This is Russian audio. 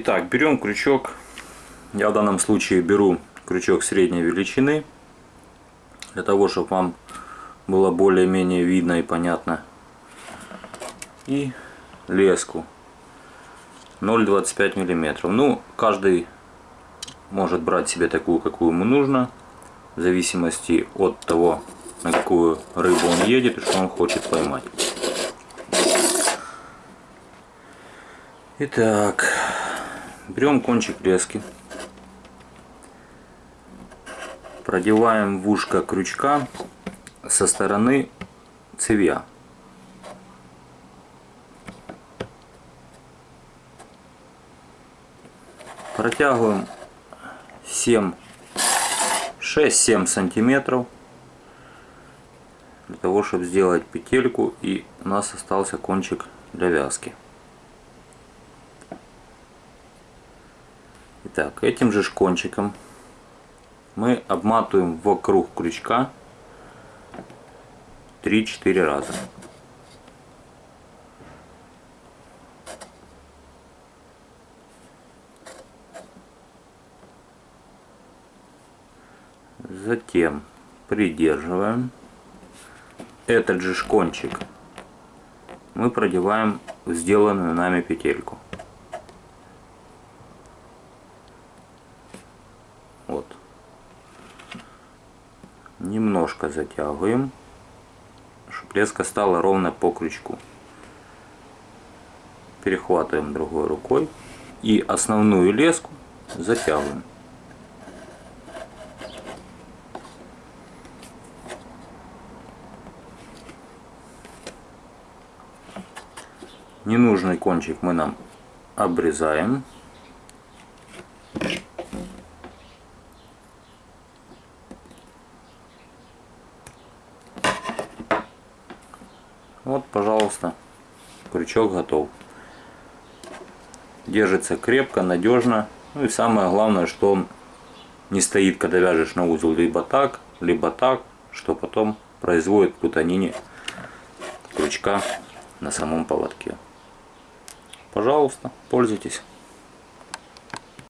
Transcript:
Итак, берем крючок. Я в данном случае беру крючок средней величины. Для того, чтобы вам было более-менее видно и понятно. И леску 0,25 миллиметров. Ну, каждый может брать себе такую, какую ему нужно. В зависимости от того, на какую рыбу он едет и что он хочет поймать. Итак, берем кончик лески, продеваем в ушко крючка со стороны цевья. Протягиваем 7 6-7 сантиметров для того чтобы сделать петельку и у нас остался кончик для вязки Итак, этим же кончиком мы обматываем вокруг крючка 3-4 раза. Затем придерживаем этот же кончик мы продеваем в сделанную нами петельку. Вот. Немножко затягиваем, чтобы леска стала ровно по крючку. Перехватываем другой рукой и основную леску затягиваем. Ненужный кончик мы нам обрезаем. Вот, пожалуйста, крючок готов. Держится крепко, надежно. Ну и самое главное, что он не стоит, когда вяжешь на узел либо так, либо так, что потом производит путанине крючка на самом поводке. Пожалуйста, пользуйтесь.